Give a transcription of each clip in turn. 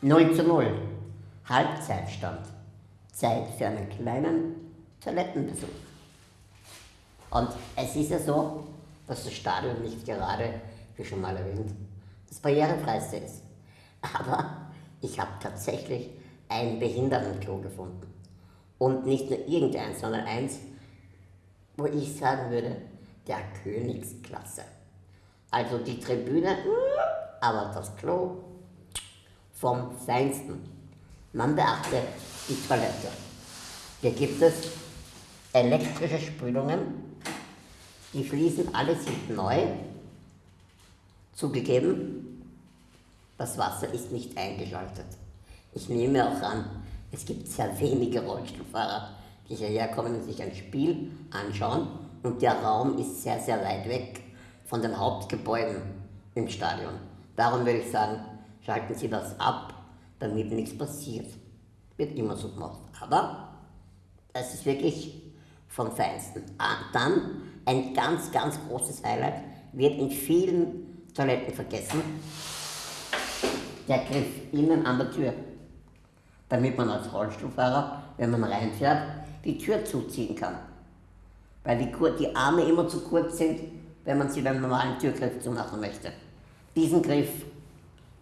0 zu 0. Halbzeitstand. Zeit für einen kleinen Toilettenbesuch. Und es ist ja so, dass das Stadion nicht gerade, wie schon mal erwähnt, das barrierefreiste ist. Aber ich habe tatsächlich ein Behindertenklo gefunden. Und nicht nur irgendeins, sondern eins, wo ich sagen würde, der Königsklasse. Also die Tribüne, aber das Klo vom Feinsten. Man beachte die Toilette. Hier gibt es elektrische Spülungen, die fließen alle sind neu. Zugegeben, das Wasser ist nicht eingeschaltet. Ich nehme auch an, es gibt sehr wenige Rollstuhlfahrer, die hierher kommen und sich ein Spiel anschauen und der Raum ist sehr, sehr weit weg von den Hauptgebäuden im Stadion. Darum würde ich sagen, schalten Sie das ab, damit nichts passiert. Wird immer so gemacht. Aber es ist wirklich vom Feinsten. Ah, dann ein ganz, ganz großes Highlight, wird in vielen Toiletten vergessen, der Griff innen an der Tür. Damit man als Rollstuhlfahrer, wenn man reinfährt, die Tür zuziehen kann. Weil die, die Arme immer zu kurz sind, wenn man sie beim normalen Türgriff zumachen möchte. Diesen Griff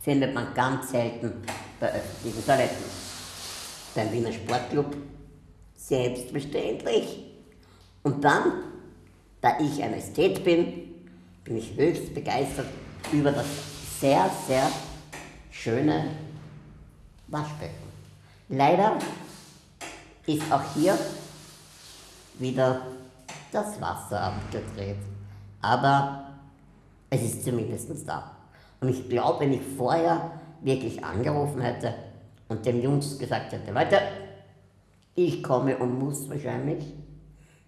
findet man ganz selten bei öffentlichen Toiletten. Beim Wiener Sportclub selbstverständlich. Und dann, da ich ein Ästhet bin, bin ich höchst begeistert über das sehr, sehr schöne Waschbecken. Leider ist auch hier wieder das Wasser abgedreht. Aber es ist zumindest da. Und ich glaube, wenn ich vorher wirklich angerufen hätte und den Jungs gesagt hätte, Leute, ich komme und muss wahrscheinlich,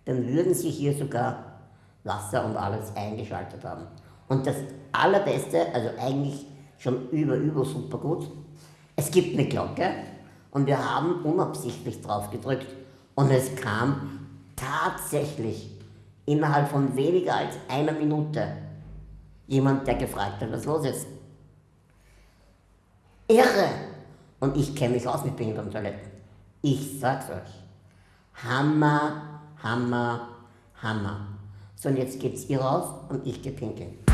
dann würden sie hier sogar Wasser und alles eingeschaltet haben. Und das Allerbeste, also eigentlich schon über, über super gut, es gibt eine Glocke und wir haben unabsichtlich drauf gedrückt und es kam tatsächlich innerhalb von weniger als einer Minute jemand, der gefragt hat, was los ist. Irre! Und ich kenne mich aus mit Behindertentoiletten. Ich sag's euch. Hammer, Hammer, Hammer. So, und jetzt geht's ihr raus und ich geh pinkeln.